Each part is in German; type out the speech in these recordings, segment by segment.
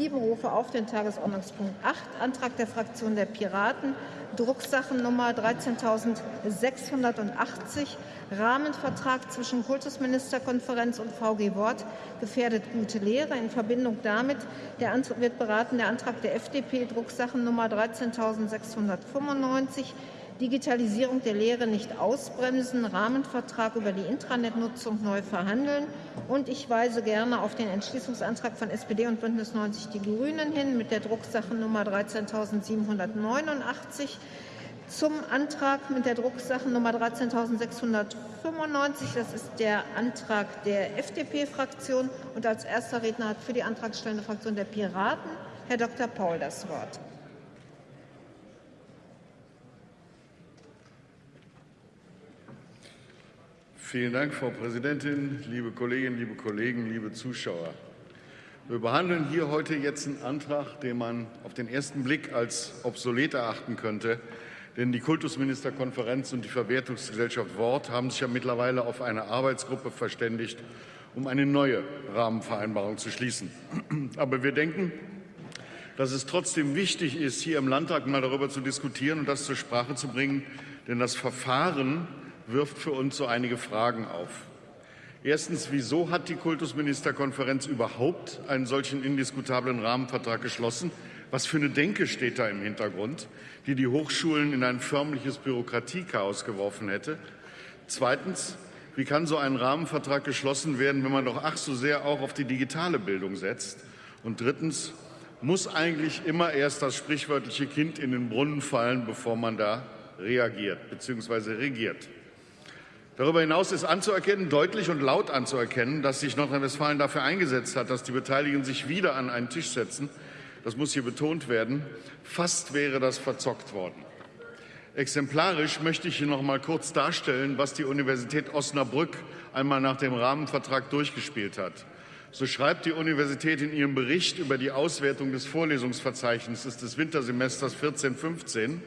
7 rufe auf den Tagesordnungspunkt 8, Antrag der Fraktion der Piraten, Drucksachennummer 13.680, Rahmenvertrag zwischen Kultusministerkonferenz und VG Wort, gefährdet gute Lehre. In Verbindung damit wird beraten der Antrag der FDP, Drucksachennummer 13.695, Digitalisierung der Lehre nicht ausbremsen, Rahmenvertrag über die Intranetnutzung neu verhandeln. Und ich weise gerne auf den Entschließungsantrag von SPD und Bündnis 90 Die Grünen hin mit der Drucksachennummer 13.789 zum Antrag mit der Drucksachennummer 13.695. Das ist der Antrag der FDP-Fraktion. Und als erster Redner hat für die antragstellende Fraktion der Piraten Herr Dr. Paul das Wort. Vielen Dank, Frau Präsidentin, liebe Kolleginnen, liebe Kollegen, liebe Zuschauer. Wir behandeln hier heute jetzt einen Antrag, den man auf den ersten Blick als obsolet erachten könnte. Denn die Kultusministerkonferenz und die Verwertungsgesellschaft Wort haben sich ja mittlerweile auf eine Arbeitsgruppe verständigt, um eine neue Rahmenvereinbarung zu schließen. Aber wir denken, dass es trotzdem wichtig ist, hier im Landtag mal darüber zu diskutieren und das zur Sprache zu bringen. Denn das Verfahren wirft für uns so einige Fragen auf. Erstens, wieso hat die Kultusministerkonferenz überhaupt einen solchen indiskutablen Rahmenvertrag geschlossen? Was für eine Denke steht da im Hintergrund, die die Hochschulen in ein förmliches Bürokratiechaos geworfen hätte? Zweitens, wie kann so ein Rahmenvertrag geschlossen werden, wenn man doch ach so sehr auch auf die digitale Bildung setzt? Und drittens, muss eigentlich immer erst das sprichwörtliche Kind in den Brunnen fallen, bevor man da reagiert bzw. regiert? Darüber hinaus ist anzuerkennen, deutlich und laut anzuerkennen, dass sich Nordrhein-Westfalen dafür eingesetzt hat, dass die Beteiligten sich wieder an einen Tisch setzen. Das muss hier betont werden. Fast wäre das verzockt worden. Exemplarisch möchte ich hier noch mal kurz darstellen, was die Universität Osnabrück einmal nach dem Rahmenvertrag durchgespielt hat. So schreibt die Universität in ihrem Bericht über die Auswertung des Vorlesungsverzeichnisses des Wintersemesters 14-15,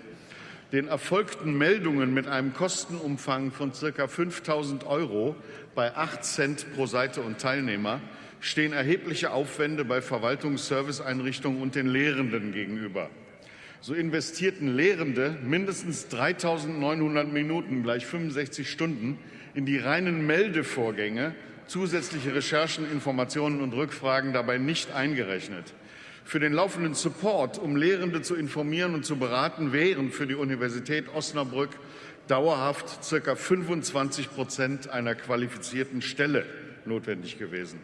den erfolgten Meldungen mit einem Kostenumfang von ca. 5.000 Euro bei 8 Cent pro Seite und Teilnehmer stehen erhebliche Aufwände bei Verwaltungsserviceeinrichtungen und den Lehrenden gegenüber. So investierten Lehrende mindestens 3.900 Minuten gleich 65 Stunden in die reinen Meldevorgänge, zusätzliche Recherchen, Informationen und Rückfragen dabei nicht eingerechnet. Für den laufenden Support, um Lehrende zu informieren und zu beraten, wären für die Universität Osnabrück dauerhaft ca. 25 Prozent einer qualifizierten Stelle notwendig gewesen.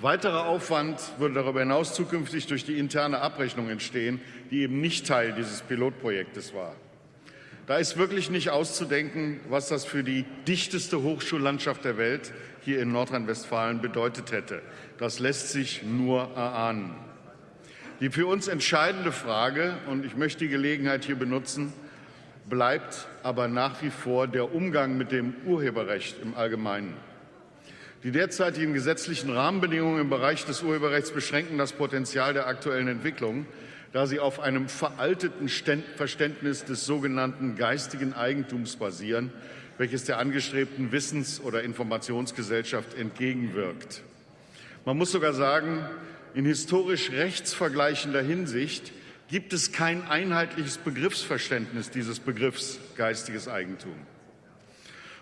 Weiterer Aufwand würde darüber hinaus zukünftig durch die interne Abrechnung entstehen, die eben nicht Teil dieses Pilotprojektes war. Da ist wirklich nicht auszudenken, was das für die dichteste Hochschullandschaft der Welt hier in Nordrhein-Westfalen bedeutet hätte. Das lässt sich nur erahnen. Die für uns entscheidende Frage, und ich möchte die Gelegenheit hier benutzen, bleibt aber nach wie vor der Umgang mit dem Urheberrecht im Allgemeinen. Die derzeitigen gesetzlichen Rahmenbedingungen im Bereich des Urheberrechts beschränken das Potenzial der aktuellen Entwicklung, da sie auf einem veralteten Verständnis des sogenannten geistigen Eigentums basieren, welches der angestrebten Wissens- oder Informationsgesellschaft entgegenwirkt. Man muss sogar sagen, in historisch rechtsvergleichender Hinsicht gibt es kein einheitliches Begriffsverständnis dieses Begriffs geistiges Eigentum.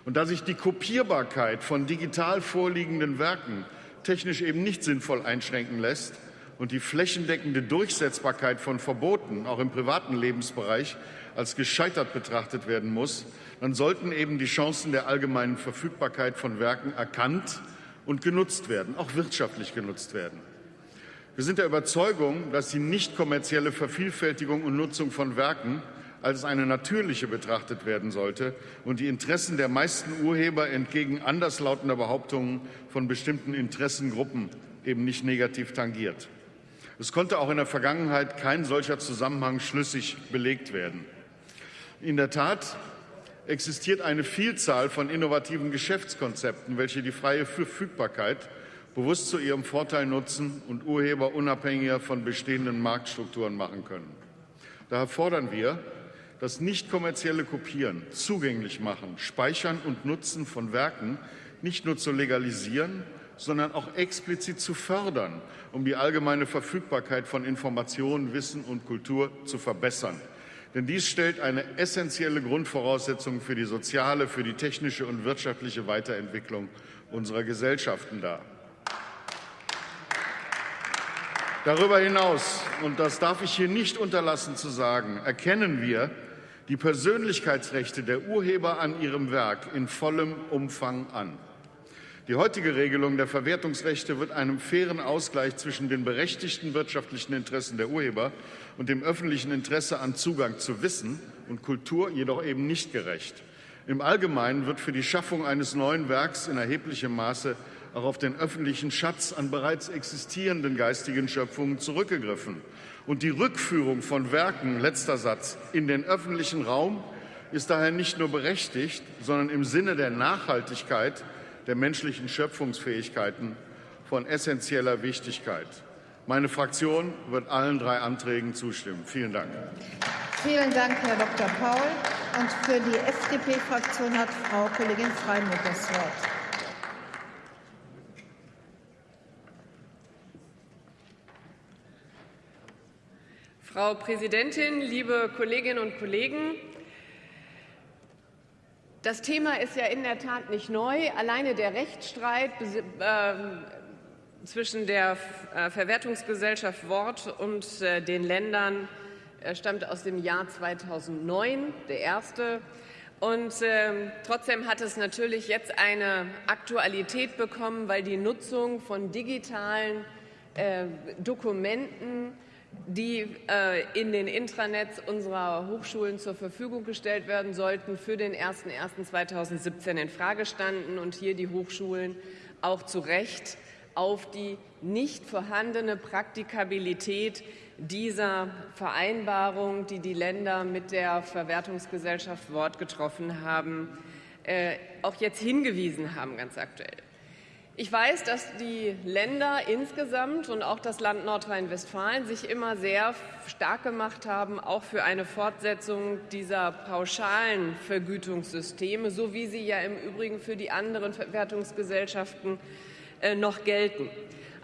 Und da sich die Kopierbarkeit von digital vorliegenden Werken technisch eben nicht sinnvoll einschränken lässt und die flächendeckende Durchsetzbarkeit von Verboten auch im privaten Lebensbereich als gescheitert betrachtet werden muss, dann sollten eben die Chancen der allgemeinen Verfügbarkeit von Werken erkannt und genutzt werden, auch wirtschaftlich genutzt werden. Wir sind der Überzeugung, dass die nicht kommerzielle Vervielfältigung und Nutzung von Werken als eine natürliche betrachtet werden sollte und die Interessen der meisten Urheber entgegen anderslautender Behauptungen von bestimmten Interessengruppen eben nicht negativ tangiert. Es konnte auch in der Vergangenheit kein solcher Zusammenhang schlüssig belegt werden. In der Tat existiert eine Vielzahl von innovativen Geschäftskonzepten, welche die freie Verfügbarkeit bewusst zu ihrem Vorteil nutzen und Urheber unabhängiger von bestehenden Marktstrukturen machen können. Daher fordern wir, das nicht kommerzielle Kopieren, zugänglich machen, Speichern und Nutzen von Werken nicht nur zu legalisieren, sondern auch explizit zu fördern, um die allgemeine Verfügbarkeit von Informationen, Wissen und Kultur zu verbessern. Denn dies stellt eine essentielle Grundvoraussetzung für die soziale, für die technische und wirtschaftliche Weiterentwicklung unserer Gesellschaften dar. Darüber hinaus, und das darf ich hier nicht unterlassen zu sagen, erkennen wir die Persönlichkeitsrechte der Urheber an ihrem Werk in vollem Umfang an. Die heutige Regelung der Verwertungsrechte wird einem fairen Ausgleich zwischen den berechtigten wirtschaftlichen Interessen der Urheber und dem öffentlichen Interesse an Zugang zu Wissen und Kultur jedoch eben nicht gerecht. Im Allgemeinen wird für die Schaffung eines neuen Werks in erheblichem Maße auch auf den öffentlichen Schatz an bereits existierenden geistigen Schöpfungen zurückgegriffen. Und die Rückführung von Werken, letzter Satz, in den öffentlichen Raum ist daher nicht nur berechtigt, sondern im Sinne der Nachhaltigkeit der menschlichen Schöpfungsfähigkeiten von essentieller Wichtigkeit. Meine Fraktion wird allen drei Anträgen zustimmen. Vielen Dank. Vielen Dank, Herr Dr. Paul. Und für die FDP-Fraktion hat Frau Kollegin Freimuth das Wort. Frau Präsidentin, liebe Kolleginnen und Kollegen! Das Thema ist ja in der Tat nicht neu. Alleine der Rechtsstreit ähm, zwischen der äh, Verwertungsgesellschaft Wort und äh, den Ländern äh, stammt aus dem Jahr 2009, der erste. Und ähm, trotzdem hat es natürlich jetzt eine Aktualität bekommen, weil die Nutzung von digitalen Dokumenten die äh, in den Intranets unserer Hochschulen zur Verfügung gestellt werden sollten, für den 01.01.2017 in Frage standen und hier die Hochschulen auch zu Recht auf die nicht vorhandene Praktikabilität dieser Vereinbarung, die die Länder mit der Verwertungsgesellschaft Wort getroffen haben, äh, auch jetzt hingewiesen haben, ganz aktuell. Ich weiß, dass die Länder insgesamt und auch das Land Nordrhein-Westfalen sich immer sehr stark gemacht haben, auch für eine Fortsetzung dieser pauschalen Vergütungssysteme, so wie sie ja im Übrigen für die anderen Verwertungsgesellschaften äh, noch gelten.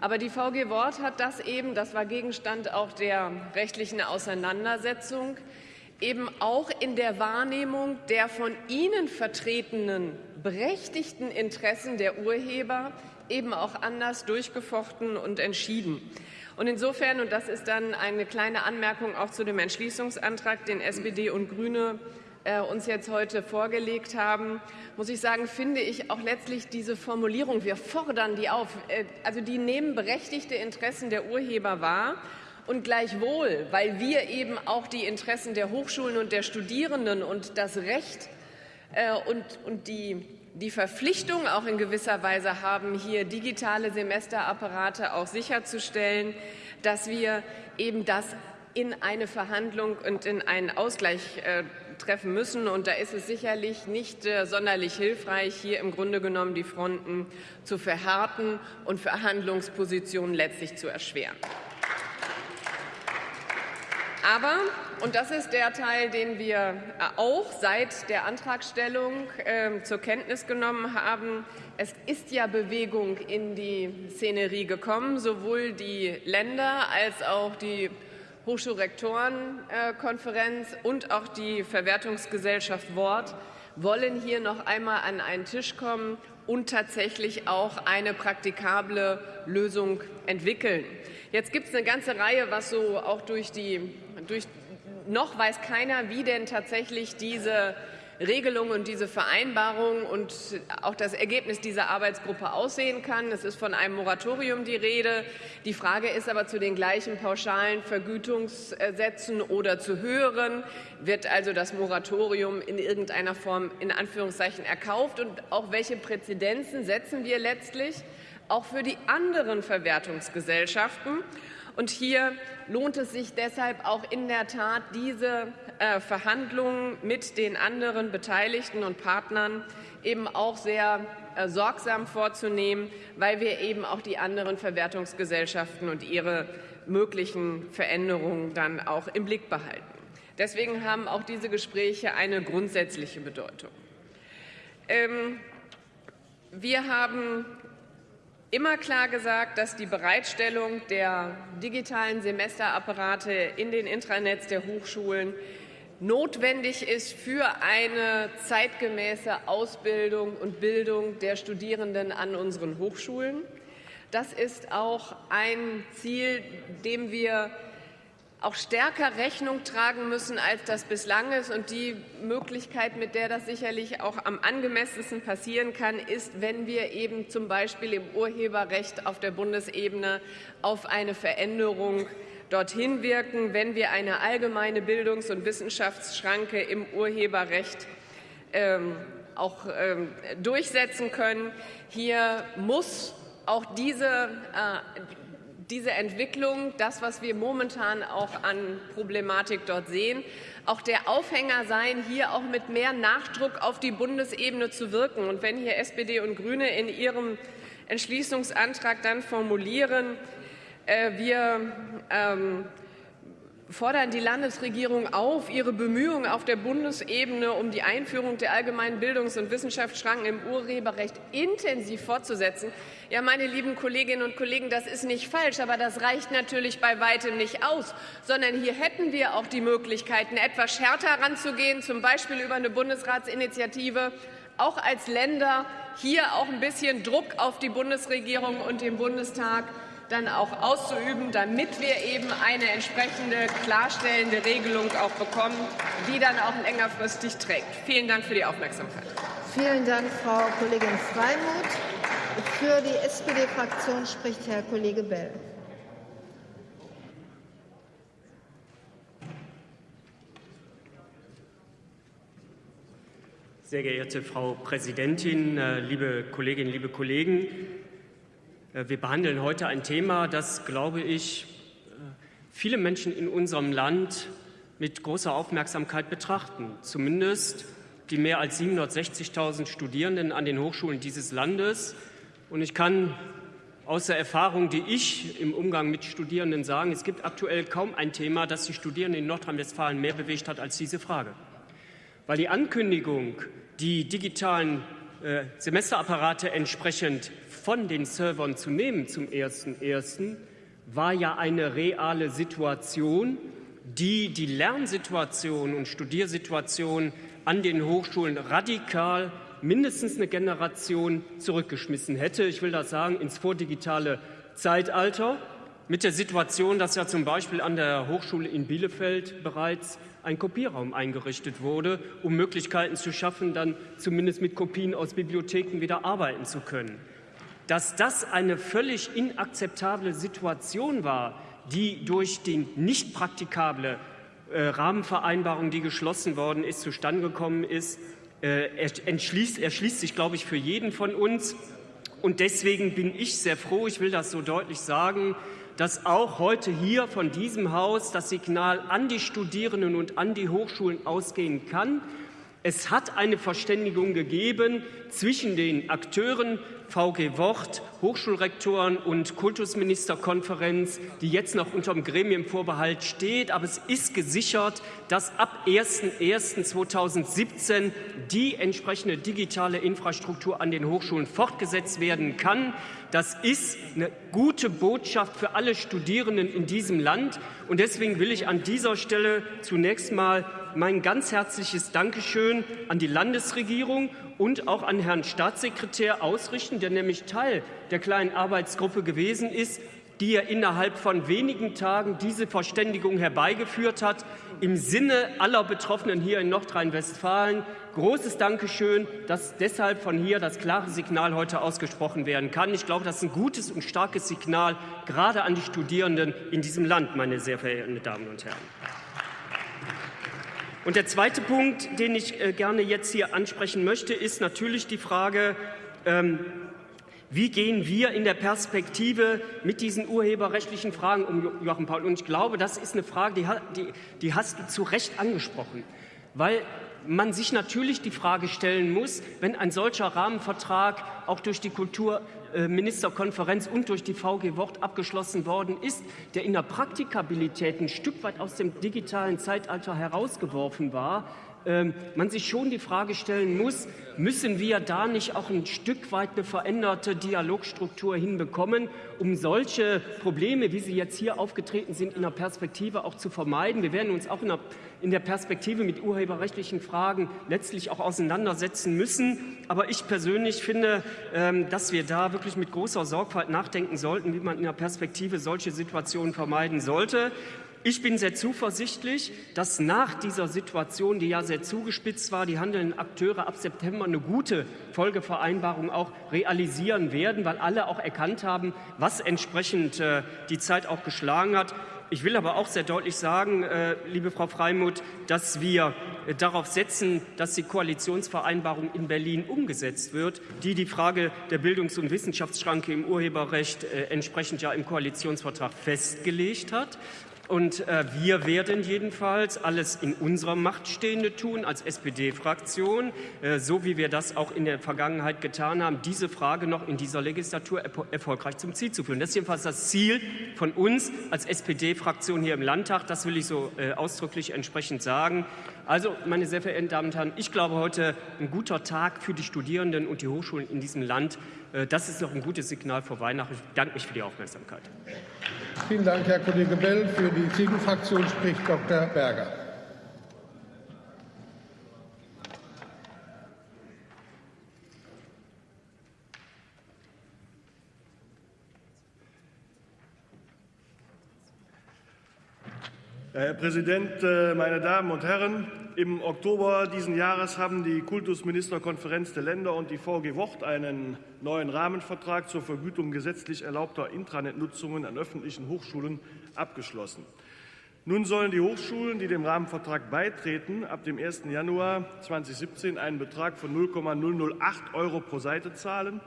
Aber die VG Wort hat das eben, das war Gegenstand auch der rechtlichen Auseinandersetzung, eben auch in der Wahrnehmung der von Ihnen vertretenen berechtigten Interessen der Urheber eben auch anders durchgefochten und entschieden. Und insofern, und das ist dann eine kleine Anmerkung auch zu dem Entschließungsantrag, den SPD und Grüne äh, uns jetzt heute vorgelegt haben, muss ich sagen, finde ich auch letztlich diese Formulierung, wir fordern die auf, äh, also die nehmen berechtigte Interessen der Urheber wahr und gleichwohl, weil wir eben auch die Interessen der Hochschulen und der Studierenden und das Recht äh, und, und die, die Verpflichtung auch in gewisser Weise haben, hier digitale Semesterapparate auch sicherzustellen, dass wir eben das in eine Verhandlung und in einen Ausgleich äh, treffen müssen. Und da ist es sicherlich nicht äh, sonderlich hilfreich, hier im Grunde genommen die Fronten zu verhärten und Verhandlungspositionen letztlich zu erschweren. Aber, und das ist der Teil, den wir äh, auch seit der Antragstellung äh, zur Kenntnis genommen haben, es ist ja Bewegung in die Szenerie gekommen, sowohl die Länder als auch die Hochschulrektorenkonferenz und auch die Verwertungsgesellschaft Wort wollen hier noch einmal an einen Tisch kommen und tatsächlich auch eine praktikable Lösung entwickeln. Jetzt gibt es eine ganze Reihe, was so auch durch die durch, noch weiß keiner, wie denn tatsächlich diese Regelung und diese Vereinbarung und auch das Ergebnis dieser Arbeitsgruppe aussehen kann. Es ist von einem Moratorium die Rede. Die Frage ist aber zu den gleichen pauschalen Vergütungssätzen oder zu höheren. Wird also das Moratorium in irgendeiner Form in Anführungszeichen erkauft? Und auch welche Präzedenzen setzen wir letztlich auch für die anderen Verwertungsgesellschaften? Und hier lohnt es sich deshalb auch in der Tat, diese äh, Verhandlungen mit den anderen Beteiligten und Partnern eben auch sehr äh, sorgsam vorzunehmen, weil wir eben auch die anderen Verwertungsgesellschaften und ihre möglichen Veränderungen dann auch im Blick behalten. Deswegen haben auch diese Gespräche eine grundsätzliche Bedeutung. Ähm, wir haben immer klar gesagt, dass die Bereitstellung der digitalen Semesterapparate in den Intranets der Hochschulen notwendig ist für eine zeitgemäße Ausbildung und Bildung der Studierenden an unseren Hochschulen. Das ist auch ein Ziel, dem wir auch stärker Rechnung tragen müssen, als das bislang ist. Und die Möglichkeit, mit der das sicherlich auch am angemessensten passieren kann, ist, wenn wir eben zum Beispiel im Urheberrecht auf der Bundesebene auf eine Veränderung dorthin wirken, wenn wir eine allgemeine Bildungs- und Wissenschaftsschranke im Urheberrecht ähm, auch ähm, durchsetzen können. Hier muss auch diese, äh, diese Entwicklung, das, was wir momentan auch an Problematik dort sehen, auch der Aufhänger sein, hier auch mit mehr Nachdruck auf die Bundesebene zu wirken. Und wenn hier SPD und Grüne in ihrem Entschließungsantrag dann formulieren, äh, wir ähm, fordern die Landesregierung auf, ihre Bemühungen auf der Bundesebene um die Einführung der allgemeinen Bildungs- und Wissenschaftsschranken im Urheberrecht intensiv fortzusetzen. Ja, meine lieben Kolleginnen und Kollegen, das ist nicht falsch, aber das reicht natürlich bei weitem nicht aus, sondern hier hätten wir auch die Möglichkeiten, etwas härter heranzugehen, zum Beispiel über eine Bundesratsinitiative, auch als Länder hier auch ein bisschen Druck auf die Bundesregierung und den Bundestag dann auch auszuüben, damit wir eben eine entsprechende klarstellende Regelung auch bekommen, die dann auch längerfristig trägt. Vielen Dank für die Aufmerksamkeit. Vielen Dank, Frau Kollegin Freimuth. Für die SPD-Fraktion spricht Herr Kollege Bell. Sehr geehrte Frau Präsidentin, äh, liebe Kolleginnen, liebe Kollegen! Äh, wir behandeln heute ein Thema, das, glaube ich, äh, viele Menschen in unserem Land mit großer Aufmerksamkeit betrachten. Zumindest die mehr als 760.000 Studierenden an den Hochschulen dieses Landes. Und ich kann aus der Erfahrung, die ich im Umgang mit Studierenden sagen, es gibt aktuell kaum ein Thema, das die Studierenden in Nordrhein-Westfalen mehr bewegt hat als diese Frage. Weil die Ankündigung, die digitalen äh, Semesterapparate entsprechend von den Servern zu nehmen zum 1.1., war ja eine reale Situation, die die Lernsituation und Studiersituation an den Hochschulen radikal mindestens eine Generation zurückgeschmissen hätte. Ich will das sagen, ins vordigitale Zeitalter mit der Situation, dass ja zum Beispiel an der Hochschule in Bielefeld bereits ein Kopierraum eingerichtet wurde, um Möglichkeiten zu schaffen, dann zumindest mit Kopien aus Bibliotheken wieder arbeiten zu können dass das eine völlig inakzeptable Situation war, die durch die nicht praktikable äh, Rahmenvereinbarung, die geschlossen worden ist, zustande gekommen ist, äh, erschließt, erschließt sich, glaube ich, für jeden von uns. Und deswegen bin ich sehr froh, ich will das so deutlich sagen, dass auch heute hier von diesem Haus das Signal an die Studierenden und an die Hochschulen ausgehen kann. Es hat eine Verständigung gegeben zwischen den Akteuren VG Wort, Hochschulrektoren und Kultusministerkonferenz, die jetzt noch unter dem Gremienvorbehalt steht. Aber es ist gesichert, dass ab 01.01.2017 die entsprechende digitale Infrastruktur an den Hochschulen fortgesetzt werden kann. Das ist eine gute Botschaft für alle Studierenden in diesem Land. Und deswegen will ich an dieser Stelle zunächst mal mein ganz herzliches Dankeschön an die Landesregierung und auch an Herrn Staatssekretär ausrichten, der nämlich Teil der kleinen Arbeitsgruppe gewesen ist, die ja innerhalb von wenigen Tagen diese Verständigung herbeigeführt hat, im Sinne aller Betroffenen hier in Nordrhein-Westfalen. Großes Dankeschön, dass deshalb von hier das klare Signal heute ausgesprochen werden kann. Ich glaube, das ist ein gutes und starkes Signal, gerade an die Studierenden in diesem Land, meine sehr verehrten Damen und Herren. Und der zweite Punkt, den ich äh, gerne jetzt hier ansprechen möchte, ist natürlich die Frage, ähm, wie gehen wir in der Perspektive mit diesen urheberrechtlichen Fragen um, Joachim Paul? Und ich glaube, das ist eine Frage, die, die, die hast du zu Recht angesprochen, weil man sich natürlich die Frage stellen muss, wenn ein solcher Rahmenvertrag auch durch die Kulturministerkonferenz und durch die VG Wort abgeschlossen worden ist, der in der Praktikabilität ein Stück weit aus dem digitalen Zeitalter herausgeworfen war, ähm, man sich schon die Frage stellen muss, müssen wir da nicht auch ein Stück weit eine veränderte Dialogstruktur hinbekommen, um solche Probleme, wie sie jetzt hier aufgetreten sind, in der Perspektive auch zu vermeiden. Wir werden uns auch in der, in der Perspektive mit urheberrechtlichen Fragen letztlich auch auseinandersetzen müssen. Aber ich persönlich finde, ähm, dass wir da wirklich mit großer Sorgfalt nachdenken sollten, wie man in der Perspektive solche Situationen vermeiden sollte. Ich bin sehr zuversichtlich, dass nach dieser Situation, die ja sehr zugespitzt war, die handelnden Akteure ab September eine gute Folgevereinbarung auch realisieren werden, weil alle auch erkannt haben, was entsprechend äh, die Zeit auch geschlagen hat. Ich will aber auch sehr deutlich sagen, äh, liebe Frau Freimuth, dass wir äh, darauf setzen, dass die Koalitionsvereinbarung in Berlin umgesetzt wird, die die Frage der Bildungs- und Wissenschaftsschranke im Urheberrecht äh, entsprechend ja im Koalitionsvertrag festgelegt hat. Und äh, wir werden jedenfalls alles in unserer Macht Stehende tun als SPD-Fraktion, äh, so wie wir das auch in der Vergangenheit getan haben, diese Frage noch in dieser Legislatur erfolgreich zum Ziel zu führen. Das ist jedenfalls das Ziel von uns als SPD-Fraktion hier im Landtag. Das will ich so äh, ausdrücklich entsprechend sagen. Also, meine sehr verehrten Damen und Herren, ich glaube heute ein guter Tag für die Studierenden und die Hochschulen in diesem Land. Äh, das ist doch ein gutes Signal vor Weihnachten. Ich danke mich für die Aufmerksamkeit. Vielen Dank, Herr Kollege Bell. Für die CDU-Fraktion spricht Dr. Berger. Herr Präsident, äh, meine Damen und Herren! Im Oktober dieses Jahres haben die Kultusministerkonferenz der Länder und die VG Wort einen neuen Rahmenvertrag zur Vergütung gesetzlich erlaubter Intranet-Nutzungen an öffentlichen Hochschulen abgeschlossen. Nun sollen die Hochschulen, die dem Rahmenvertrag beitreten, ab dem 1. Januar 2017 einen Betrag von 0,008 Euro pro Seite zahlen,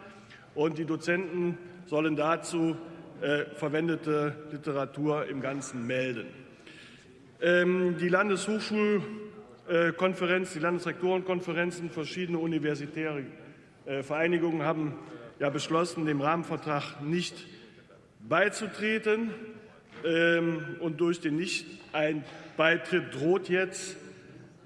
und die Dozenten sollen dazu äh, verwendete Literatur im Ganzen melden. Ähm, die Landeshochschulkonferenz, die Landesrektorenkonferenzen, verschiedene universitäre äh, Vereinigungen haben ja beschlossen, dem Rahmenvertrag nicht beizutreten. Ähm, und durch den Nicht-Beitritt droht jetzt,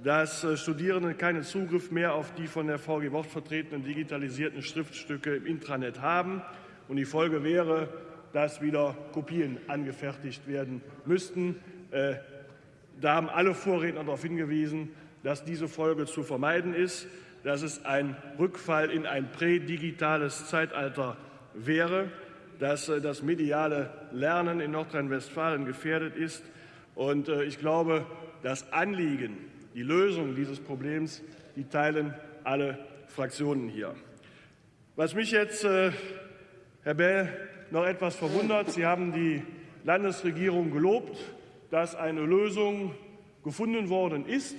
dass äh, Studierende keinen Zugriff mehr auf die von der VG Wort vertretenen digitalisierten Schriftstücke im Intranet haben. Und die Folge wäre, dass wieder Kopien angefertigt werden müssten. Da haben alle Vorredner darauf hingewiesen, dass diese Folge zu vermeiden ist, dass es ein Rückfall in ein prädigitales Zeitalter wäre, dass äh, das mediale Lernen in Nordrhein-Westfalen gefährdet ist. Und äh, ich glaube, das Anliegen, die Lösung dieses Problems, die teilen alle Fraktionen hier. Was mich jetzt, äh, Herr Bell, noch etwas verwundert, Sie haben die Landesregierung gelobt dass eine Lösung gefunden worden ist.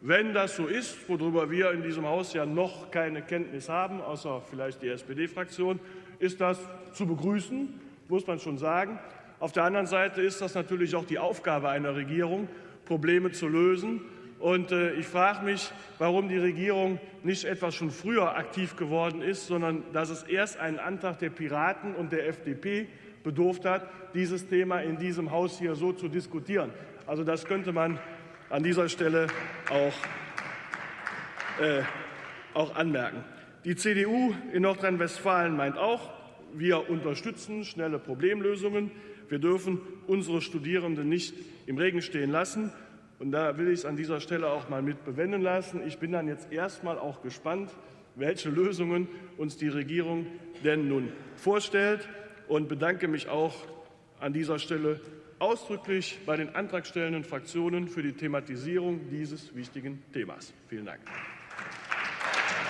Wenn das so ist, worüber wir in diesem Haus ja noch keine Kenntnis haben, außer vielleicht die SPD-Fraktion, ist das zu begrüßen, muss man schon sagen. Auf der anderen Seite ist das natürlich auch die Aufgabe einer Regierung, Probleme zu lösen. Und äh, ich frage mich, warum die Regierung nicht etwas schon früher aktiv geworden ist, sondern dass es erst einen Antrag der Piraten und der FDP bedurft hat, dieses Thema in diesem Haus hier so zu diskutieren. Also das könnte man an dieser Stelle auch, äh, auch anmerken. Die CDU in Nordrhein-Westfalen meint auch, wir unterstützen schnelle Problemlösungen. Wir dürfen unsere Studierenden nicht im Regen stehen lassen. Und da will ich es an dieser Stelle auch mal mit bewenden lassen. Ich bin dann jetzt erst mal auch gespannt, welche Lösungen uns die Regierung denn nun vorstellt und bedanke mich auch an dieser Stelle ausdrücklich bei den antragstellenden Fraktionen für die Thematisierung dieses wichtigen Themas. Vielen Dank.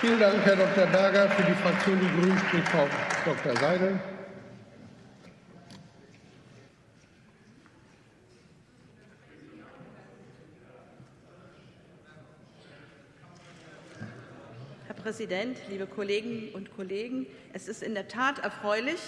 Vielen Dank, Herr Dr. Berger. Für die Fraktion Die Grünen spricht Frau Dr. Seidel. Präsident, liebe Kolleginnen und Kollegen! Es ist in der Tat erfreulich,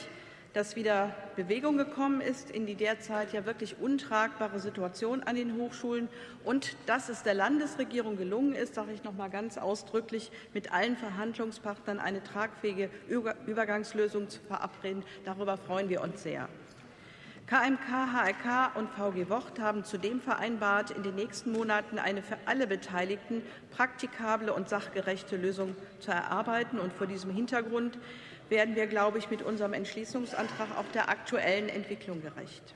dass wieder Bewegung gekommen ist in die derzeit ja wirklich untragbare Situation an den Hochschulen und dass es der Landesregierung gelungen ist, sage ich noch mal ganz ausdrücklich, mit allen Verhandlungspartnern eine tragfähige Übergangslösung zu verabreden. Darüber freuen wir uns sehr. KMK, HRK und VG Wort haben zudem vereinbart, in den nächsten Monaten eine für alle Beteiligten praktikable und sachgerechte Lösung zu erarbeiten. Und vor diesem Hintergrund werden wir, glaube ich, mit unserem Entschließungsantrag auch der aktuellen Entwicklung gerecht.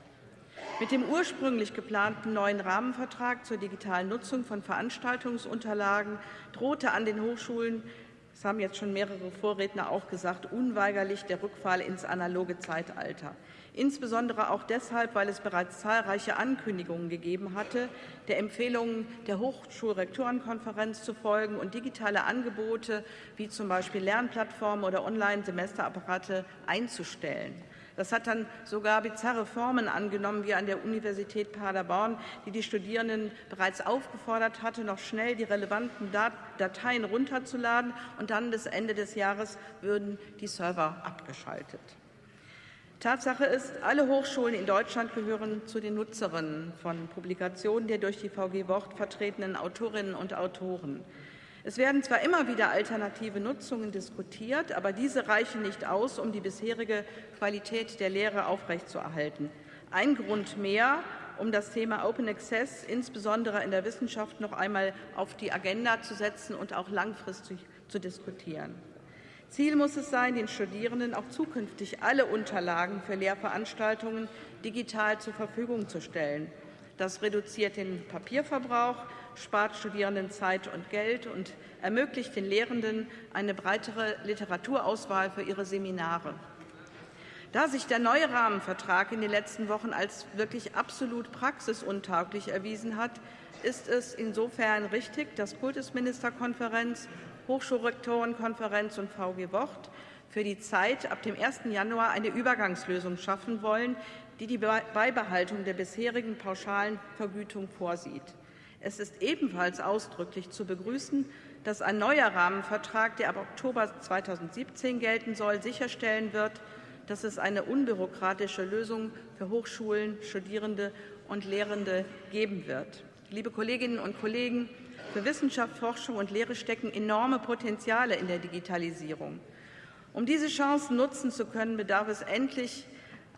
Mit dem ursprünglich geplanten neuen Rahmenvertrag zur digitalen Nutzung von Veranstaltungsunterlagen drohte an den Hochschulen das haben jetzt schon mehrere Vorredner auch gesagt, unweigerlich der Rückfall ins analoge Zeitalter. Insbesondere auch deshalb, weil es bereits zahlreiche Ankündigungen gegeben hatte, der Empfehlungen der Hochschulrektorenkonferenz zu folgen und digitale Angebote wie zum Beispiel Lernplattformen oder Online-Semesterapparate einzustellen. Das hat dann sogar bizarre Formen angenommen, wie an der Universität Paderborn, die die Studierenden bereits aufgefordert hatte, noch schnell die relevanten Dateien runterzuladen und dann bis Ende des Jahres würden die Server abgeschaltet. Tatsache ist, alle Hochschulen in Deutschland gehören zu den Nutzerinnen von Publikationen der durch die VG Wort vertretenen Autorinnen und Autoren. Es werden zwar immer wieder alternative Nutzungen diskutiert, aber diese reichen nicht aus, um die bisherige Qualität der Lehre aufrechtzuerhalten. Ein Grund mehr, um das Thema Open Access insbesondere in der Wissenschaft noch einmal auf die Agenda zu setzen und auch langfristig zu diskutieren. Ziel muss es sein, den Studierenden auch zukünftig alle Unterlagen für Lehrveranstaltungen digital zur Verfügung zu stellen. Das reduziert den Papierverbrauch spart Studierenden Zeit und Geld und ermöglicht den Lehrenden eine breitere Literaturauswahl für ihre Seminare. Da sich der neue Rahmenvertrag in den letzten Wochen als wirklich absolut praxisuntauglich erwiesen hat, ist es insofern richtig, dass Kultusministerkonferenz, Hochschulrektorenkonferenz und VG Wort für die Zeit ab dem 1. Januar eine Übergangslösung schaffen wollen, die die Beibehaltung der bisherigen pauschalen Vergütung vorsieht. Es ist ebenfalls ausdrücklich zu begrüßen, dass ein neuer Rahmenvertrag, der ab Oktober 2017 gelten soll, sicherstellen wird, dass es eine unbürokratische Lösung für Hochschulen, Studierende und Lehrende geben wird. Liebe Kolleginnen und Kollegen, für Wissenschaft, Forschung und Lehre stecken enorme Potenziale in der Digitalisierung. Um diese Chancen nutzen zu können, bedarf es endlich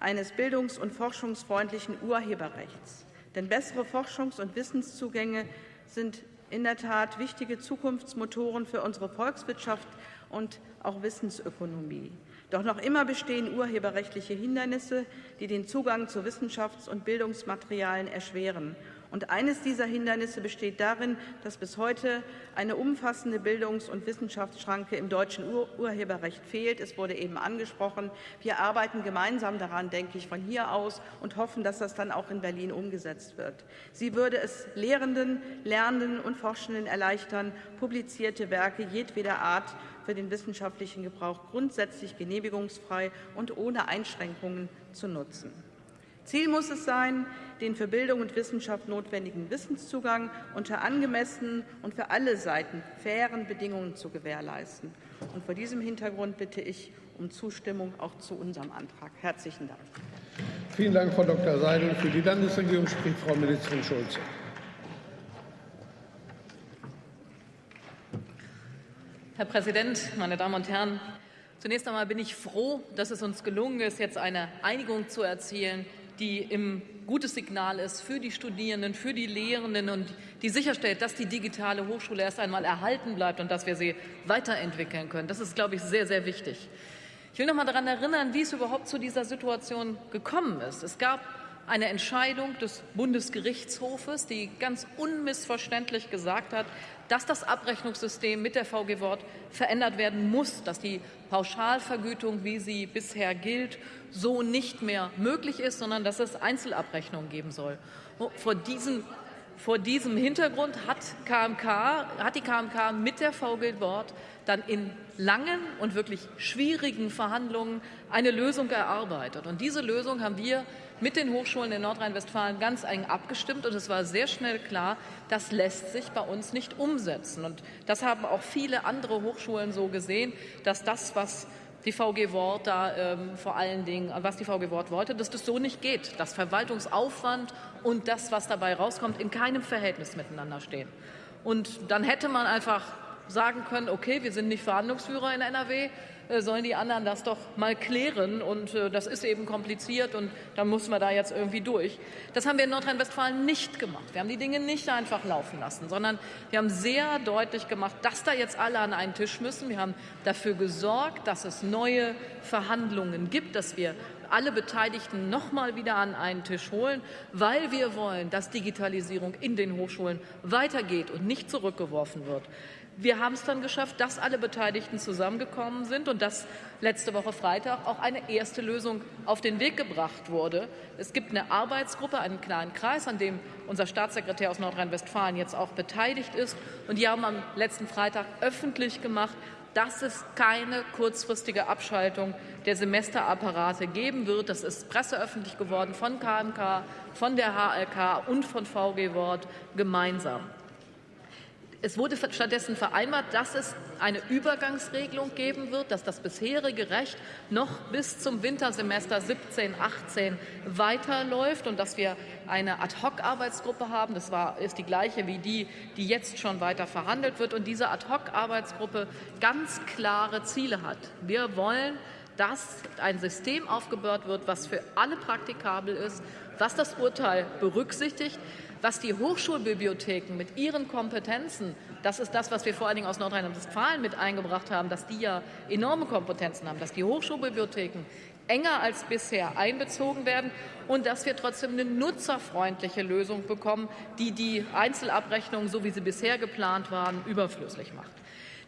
eines bildungs- und forschungsfreundlichen Urheberrechts. Denn bessere Forschungs- und Wissenszugänge sind in der Tat wichtige Zukunftsmotoren für unsere Volkswirtschaft und auch Wissensökonomie. Doch noch immer bestehen urheberrechtliche Hindernisse, die den Zugang zu Wissenschafts- und Bildungsmaterialien erschweren. Und eines dieser Hindernisse besteht darin, dass bis heute eine umfassende Bildungs- und Wissenschaftsschranke im deutschen Ur Urheberrecht fehlt. Es wurde eben angesprochen. Wir arbeiten gemeinsam daran, denke ich, von hier aus und hoffen, dass das dann auch in Berlin umgesetzt wird. Sie würde es Lehrenden, Lernenden und Forschenden erleichtern, publizierte Werke jedweder Art für den wissenschaftlichen Gebrauch grundsätzlich genehmigungsfrei und ohne Einschränkungen zu nutzen. Ziel muss es sein, den für Bildung und Wissenschaft notwendigen Wissenszugang unter angemessenen und für alle Seiten fairen Bedingungen zu gewährleisten. Und vor diesem Hintergrund bitte ich um Zustimmung auch zu unserem Antrag. Herzlichen Dank. Vielen Dank, Frau Dr. Seidel. Für die Landesregierung spricht Frau Ministerin Schulze. Herr Präsident, meine Damen und Herren! Zunächst einmal bin ich froh, dass es uns gelungen ist, jetzt eine Einigung zu erzielen, die ein gutes Signal ist für die Studierenden, für die Lehrenden und die sicherstellt, dass die digitale Hochschule erst einmal erhalten bleibt und dass wir sie weiterentwickeln können. Das ist, glaube ich, sehr, sehr wichtig. Ich will noch mal daran erinnern, wie es überhaupt zu dieser Situation gekommen ist. Es gab eine Entscheidung des Bundesgerichtshofes, die ganz unmissverständlich gesagt hat, dass das Abrechnungssystem mit der VG Wort verändert werden muss, dass die Pauschalvergütung, wie sie bisher gilt, so nicht mehr möglich ist, sondern dass es Einzelabrechnungen geben soll. Vor diesem, vor diesem Hintergrund hat, KMK, hat die KMK mit der VG Wort dann in langen und wirklich schwierigen Verhandlungen eine Lösung erarbeitet. Und diese Lösung haben wir mit den Hochschulen in Nordrhein-Westfalen ganz eng abgestimmt und es war sehr schnell klar, das lässt sich bei uns nicht umsetzen. Und das haben auch viele andere Hochschulen so gesehen, dass das, was die VG Wort da ähm, vor allen Dingen, was die VG Wort wollte, dass das so nicht geht, dass Verwaltungsaufwand und das, was dabei rauskommt, in keinem Verhältnis miteinander stehen. Und dann hätte man einfach sagen können, okay, wir sind nicht Verhandlungsführer in NRW, äh, sollen die anderen das doch mal klären. Und äh, das ist eben kompliziert und da muss man da jetzt irgendwie durch. Das haben wir in Nordrhein-Westfalen nicht gemacht. Wir haben die Dinge nicht einfach laufen lassen, sondern wir haben sehr deutlich gemacht, dass da jetzt alle an einen Tisch müssen. Wir haben dafür gesorgt, dass es neue Verhandlungen gibt, dass wir alle Beteiligten noch mal wieder an einen Tisch holen, weil wir wollen, dass Digitalisierung in den Hochschulen weitergeht und nicht zurückgeworfen wird. Wir haben es dann geschafft, dass alle Beteiligten zusammengekommen sind und dass letzte Woche Freitag auch eine erste Lösung auf den Weg gebracht wurde. Es gibt eine Arbeitsgruppe, einen kleinen Kreis, an dem unser Staatssekretär aus Nordrhein-Westfalen jetzt auch beteiligt ist. Und die haben am letzten Freitag öffentlich gemacht, dass es keine kurzfristige Abschaltung der Semesterapparate geben wird. Das ist presseöffentlich geworden von KMK, von der HLK und von VG Wort gemeinsam. Es wurde stattdessen vereinbart, dass es eine Übergangsregelung geben wird, dass das bisherige Recht noch bis zum Wintersemester 17, 18 weiterläuft und dass wir eine Ad-hoc-Arbeitsgruppe haben. Das war, ist die gleiche wie die, die jetzt schon weiter verhandelt wird und diese Ad-hoc-Arbeitsgruppe ganz klare Ziele hat. Wir wollen, dass ein System aufgebaut wird, was für alle praktikabel ist, was das Urteil berücksichtigt, was die Hochschulbibliotheken mit ihren Kompetenzen, das ist das, was wir vor allen Dingen aus Nordrhein-Westfalen mit eingebracht haben, dass die ja enorme Kompetenzen haben, dass die Hochschulbibliotheken enger als bisher einbezogen werden und dass wir trotzdem eine nutzerfreundliche Lösung bekommen, die die Einzelabrechnungen, so wie sie bisher geplant waren, überflüssig macht.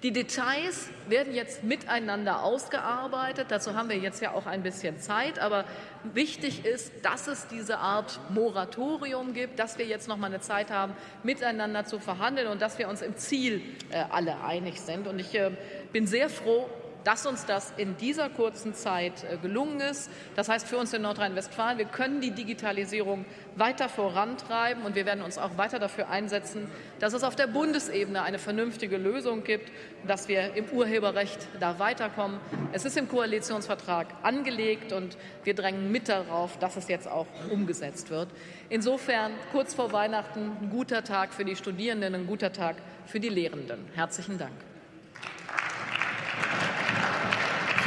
Die Details werden jetzt miteinander ausgearbeitet. Dazu haben wir jetzt ja auch ein bisschen Zeit. Aber wichtig ist, dass es diese Art Moratorium gibt, dass wir jetzt noch mal eine Zeit haben, miteinander zu verhandeln und dass wir uns im Ziel äh, alle einig sind. Und ich äh, bin sehr froh, dass uns das in dieser kurzen Zeit äh, gelungen ist. Das heißt für uns in Nordrhein-Westfalen, wir können die Digitalisierung weiter vorantreiben und wir werden uns auch weiter dafür einsetzen, dass es auf der Bundesebene eine vernünftige Lösung gibt, dass wir im Urheberrecht da weiterkommen. Es ist im Koalitionsvertrag angelegt und wir drängen mit darauf, dass es jetzt auch umgesetzt wird. Insofern kurz vor Weihnachten ein guter Tag für die Studierenden, ein guter Tag für die Lehrenden. Herzlichen Dank.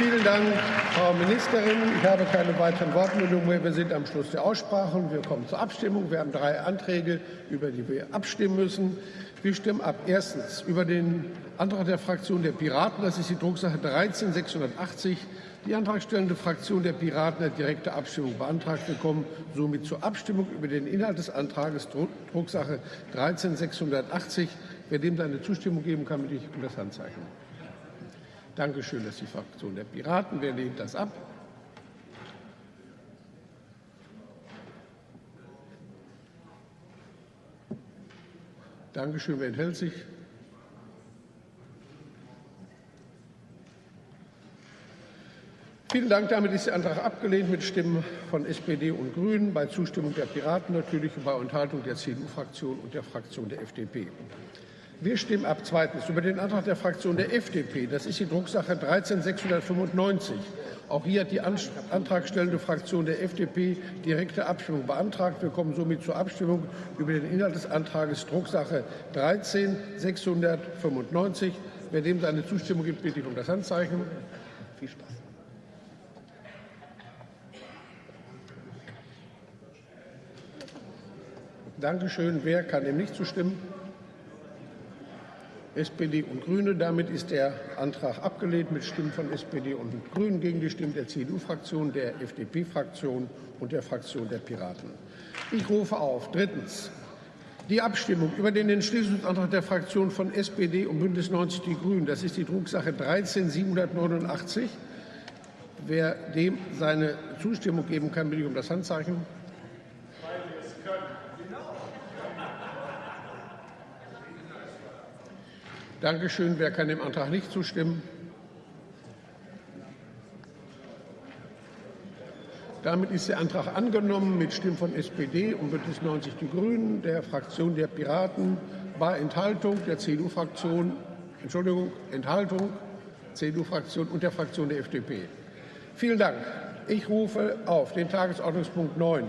Vielen Dank, Frau Ministerin. Ich habe keine weiteren Wortmeldungen mehr. Wir sind am Schluss der Aussprache und wir kommen zur Abstimmung. Wir haben drei Anträge, über die wir abstimmen müssen. Wir stimmen ab. Erstens über den Antrag der Fraktion der Piraten. Das ist die Drucksache 13680. Die antragstellende Fraktion der Piraten hat direkte Abstimmung beantragt. Wir kommen somit zur Abstimmung über den Inhalt des Antrags Drucksache 13680. Wer dem seine Zustimmung geben kann, bitte ich um das Handzeichen. Dankeschön, dass die Fraktion der Piraten. Wer lehnt das ab? Dankeschön. Wer enthält sich? Vielen Dank. Damit ist der Antrag abgelehnt mit Stimmen von SPD und Grünen, bei Zustimmung der Piraten natürlich und bei Enthaltung der CDU-Fraktion und der Fraktion der FDP. Wir stimmen ab zweitens über den Antrag der Fraktion der FDP. Das ist die Drucksache 13695. Auch hier hat die antragstellende Fraktion der FDP direkte Abstimmung beantragt. Wir kommen somit zur Abstimmung über den Inhalt des Antrags Drucksache 13695. Wer dem seine Zustimmung gibt, bitte ich um das Handzeichen. Viel Spaß. Dankeschön. Wer kann dem nicht zustimmen? SPD und Grüne. Damit ist der Antrag abgelehnt mit Stimmen von SPD und Grünen gegen die Stimmen der CDU-Fraktion, der FDP-Fraktion und der Fraktion der Piraten. Ich rufe auf. Drittens. Die Abstimmung über den Entschließungsantrag der Fraktionen von SPD und Bündnis 90 Die Grünen. Das ist die Drucksache 13789. Wer dem seine Zustimmung geben kann, bitte ich um das Handzeichen. Dankeschön. Wer kann dem Antrag nicht zustimmen? Damit ist der Antrag angenommen mit Stimmen von SPD und Bündnis 90 Die Grünen, der Fraktion der Piraten, bei Enthaltung der CDU-Fraktion, Entschuldigung, Enthaltung, CDU-Fraktion und der Fraktion der FDP. Vielen Dank. Ich rufe auf den Tagesordnungspunkt 9